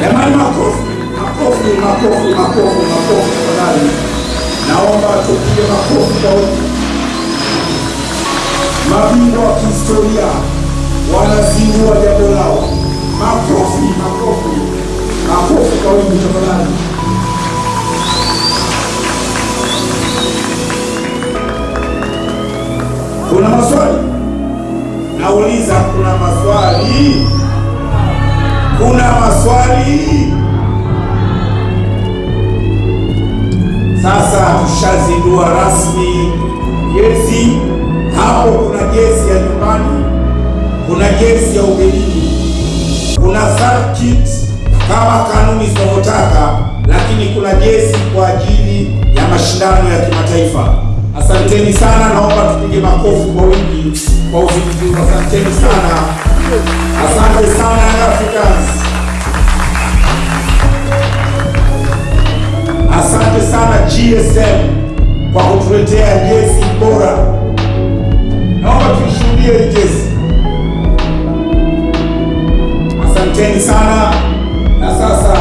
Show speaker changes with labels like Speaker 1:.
Speaker 1: Jamani, makofi, makofi, makofi, makofi, makofi tafadhali. Naomba tupige makofi kwa. Mabingwa wa kihistoria wanazindua jambo lao. Makofi, makofi, makofi kwa wingi tafadhali. Kuna maswali? Nauliza, kuna maswali? Kuna maswali? Sasa tushazindua rasmi gesi. Hapo kuna gesi ya nyumbani, kuna gesi ya ugenini, kuna circuit kama kanuni zinavyotaka, lakini kuna gesi kwa ajili ya mashindano ya kimataifa. Asanteni sana, naomba tupige makofi kwa wingi kwa uzinduzi. Asanteni sana, asante sana Africans. Asante sana GSM kwa kutuletea jezi bora. Naomba tuishuhudie jezi. Asanteni sana, na sasa